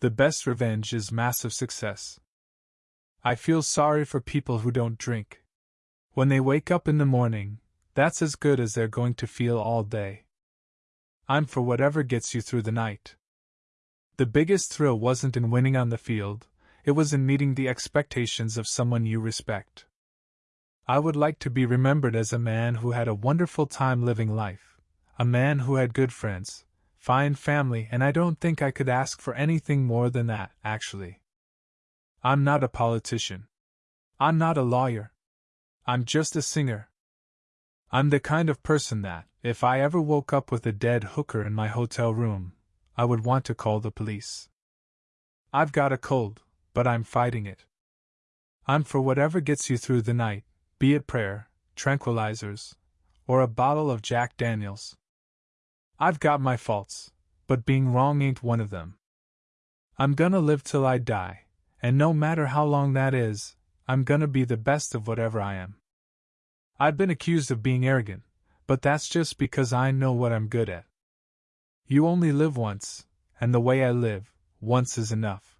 The best revenge is massive success. I feel sorry for people who don't drink. When they wake up in the morning, that's as good as they're going to feel all day. I'm for whatever gets you through the night. The biggest thrill wasn't in winning on the field, it was in meeting the expectations of someone you respect. I would like to be remembered as a man who had a wonderful time living life, a man who had good friends, fine family, and I don't think I could ask for anything more than that, actually. I'm not a politician. I'm not a lawyer. I'm just a singer. I'm the kind of person that, if I ever woke up with a dead hooker in my hotel room, I would want to call the police. I've got a cold, but I'm fighting it. I'm for whatever gets you through the night, be it prayer, tranquilizers, or a bottle of Jack Daniels. I've got my faults, but being wrong ain't one of them. I'm gonna live till I die, and no matter how long that is, I'm gonna be the best of whatever I am. I've been accused of being arrogant, but that's just because I know what I'm good at. You only live once, and the way I live, once is enough.